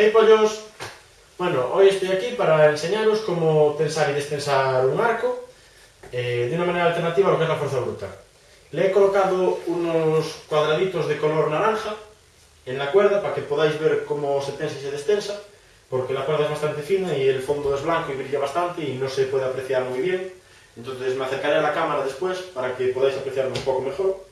Hey pollos! Bueno, hoy estoy aquí para enseñaros cómo tensar y destensar un arco eh, de una manera alternativa a lo que es la fuerza bruta. Le he colocado unos cuadraditos de color naranja en la cuerda para que podáis ver cómo se tensa y se destensa, porque la cuerda es bastante fina y el fondo es blanco y brilla bastante y no se puede apreciar muy bien. Entonces me acercaré a la cámara después para que podáis apreciarlo un poco mejor.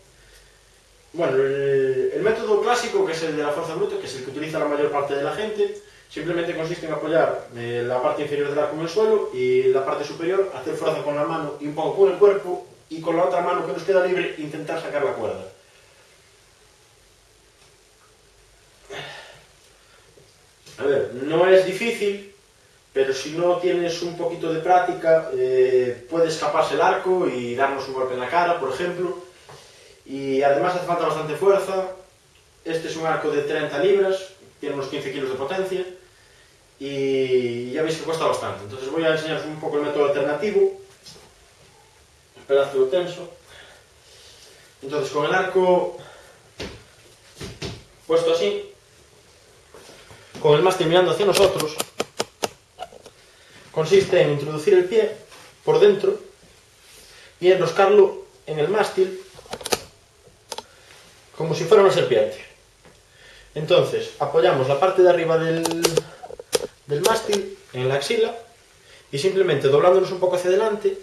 Bueno, el, método clásico, que es el de la fuerza bruta, que es el que utiliza la mayor parte de la gente, simplemente consiste en apoyar eh, la parte inferior del arco en el suelo y la parte superior hacer fuerza con la mano y un poco con el cuerpo y con la otra mano que nos queda libre intentar sacar la cuerda. A ver, no es difícil, pero si no tienes un poquito de práctica, eh, puede escaparse el arco y darnos un golpe en la cara, por ejemplo, y además hace falta bastante fuerza. Este es un arco de 30 libras, tiene unos 15 kilos de potencia y ya veis que cuesta bastante. Entonces voy a enseñaros un poco el método alternativo. Un pedazo tenso. Entonces con el arco puesto así, con el mástil mirando hacia nosotros, consiste en introducir el pie por dentro y enroscarlo en el mástil como si fuera una serpiente. Entonces, apoyamos la parte de arriba del, del mástil en la axila y simplemente doblándonos un poco hacia adelante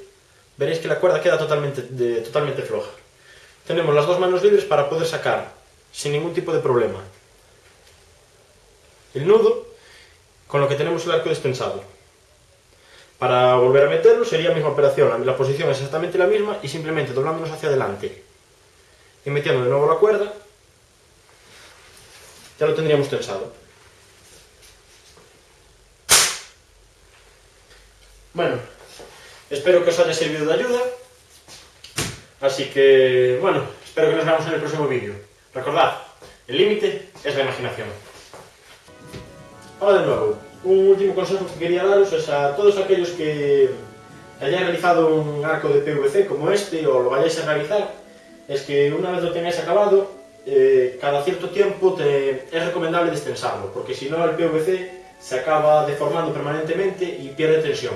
veréis que la cuerda queda totalmente, totalmente floja. Tenemos las dos manos libres para poder sacar sin ningún tipo de problema el nudo con lo que tenemos el arco destensado. Para volver a meterlo sería la misma operación, la posición es exactamente la misma y simplemente doblándonos hacia adelante y metiendo de nuevo la cuerda, ya lo tendríamos tensado. Bueno, espero que os haya servido de ayuda. Así que, bueno, espero que nos veamos en el próximo vídeo. Recordad, el límite es la imaginación. Ahora de nuevo, un último consejo que quería daros es a todos aquellos que hayáis realizado un arco de PVC como este o lo vayáis a realizar, es que una vez lo tengáis acabado, eh, cada cierto tiempo te, es recomendable destensarlo, porque si no el PVC se acaba deformando permanentemente y pierde tensión.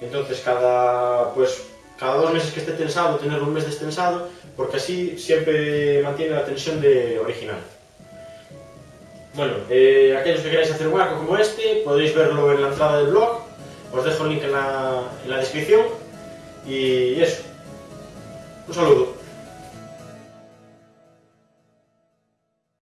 Entonces cada, pues, cada dos meses que esté tensado, tenerlo un mes destensado, porque así siempre mantiene la tensión de original. Bueno, eh, aquellos que queráis hacer un arco como este, podéis verlo en la entrada del blog, os dejo el link en la, en la descripción, y eso. Un saludo.